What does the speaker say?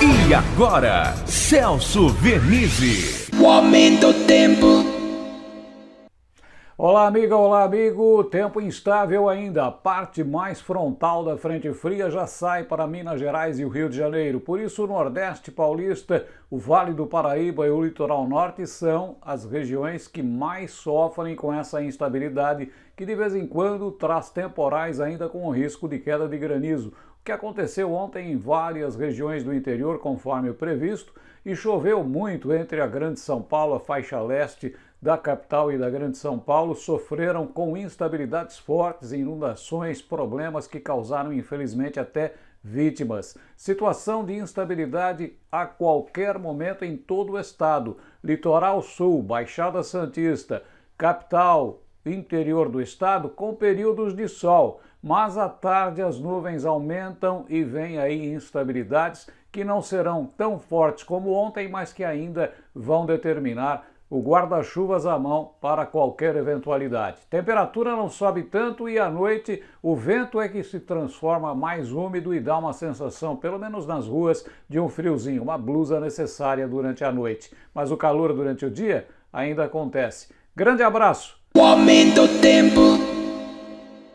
E agora, Celso Vernizzi. O aumento do tempo. Olá, amiga, olá, amigo. Tempo instável ainda. A parte mais frontal da frente fria já sai para Minas Gerais e o Rio de Janeiro. Por isso, o Nordeste Paulista, o Vale do Paraíba e o Litoral Norte são as regiões que mais sofrem com essa instabilidade, que de vez em quando traz temporais ainda com o risco de queda de granizo que aconteceu ontem em várias regiões do interior, conforme o previsto, e choveu muito entre a Grande São Paulo, a faixa leste da capital e da Grande São Paulo, sofreram com instabilidades fortes, inundações, problemas que causaram, infelizmente, até vítimas. Situação de instabilidade a qualquer momento em todo o estado. Litoral Sul, Baixada Santista, capital, interior do estado, com períodos de sol mas à tarde as nuvens aumentam e vem aí instabilidades que não serão tão fortes como ontem, mas que ainda vão determinar o guarda-chuvas à mão para qualquer eventualidade. Temperatura não sobe tanto e à noite o vento é que se transforma mais úmido e dá uma sensação, pelo menos nas ruas, de um friozinho, uma blusa necessária durante a noite. Mas o calor durante o dia ainda acontece. Grande abraço! O aumento do tempo.